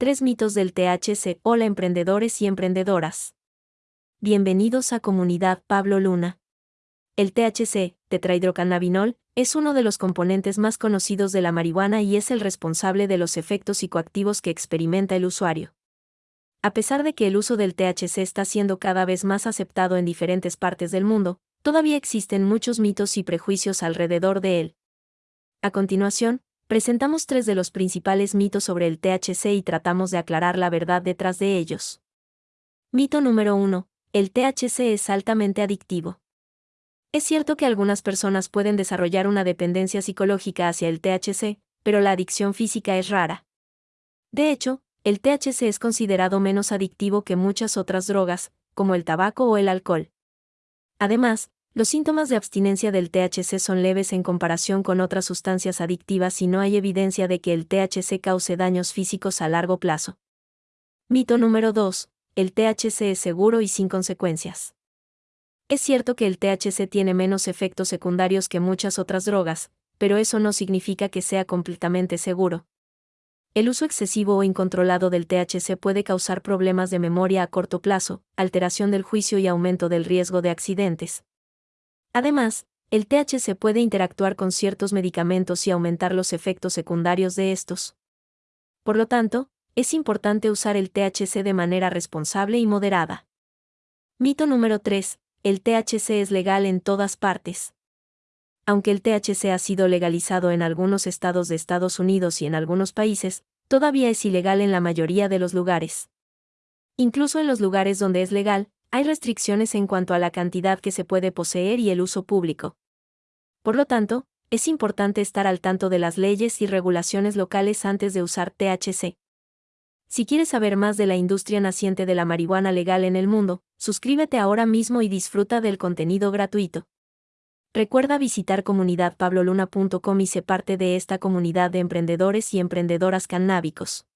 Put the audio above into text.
Tres mitos del THC. Hola emprendedores y emprendedoras. Bienvenidos a Comunidad Pablo Luna. El THC, tetrahidrocannabinol, es uno de los componentes más conocidos de la marihuana y es el responsable de los efectos psicoactivos que experimenta el usuario. A pesar de que el uso del THC está siendo cada vez más aceptado en diferentes partes del mundo, todavía existen muchos mitos y prejuicios alrededor de él. A continuación, presentamos tres de los principales mitos sobre el THC y tratamos de aclarar la verdad detrás de ellos. Mito número 1. El THC es altamente adictivo. Es cierto que algunas personas pueden desarrollar una dependencia psicológica hacia el THC, pero la adicción física es rara. De hecho, el THC es considerado menos adictivo que muchas otras drogas, como el tabaco o el alcohol. Además, los síntomas de abstinencia del THC son leves en comparación con otras sustancias adictivas y no hay evidencia de que el THC cause daños físicos a largo plazo. Mito número 2. El THC es seguro y sin consecuencias. Es cierto que el THC tiene menos efectos secundarios que muchas otras drogas, pero eso no significa que sea completamente seguro. El uso excesivo o incontrolado del THC puede causar problemas de memoria a corto plazo, alteración del juicio y aumento del riesgo de accidentes. Además, el THC puede interactuar con ciertos medicamentos y aumentar los efectos secundarios de estos. Por lo tanto, es importante usar el THC de manera responsable y moderada. Mito número 3. El THC es legal en todas partes. Aunque el THC ha sido legalizado en algunos estados de Estados Unidos y en algunos países, todavía es ilegal en la mayoría de los lugares. Incluso en los lugares donde es legal, hay restricciones en cuanto a la cantidad que se puede poseer y el uso público. Por lo tanto, es importante estar al tanto de las leyes y regulaciones locales antes de usar THC. Si quieres saber más de la industria naciente de la marihuana legal en el mundo, suscríbete ahora mismo y disfruta del contenido gratuito. Recuerda visitar comunidadpabloluna.com y sé parte de esta comunidad de emprendedores y emprendedoras canábicos.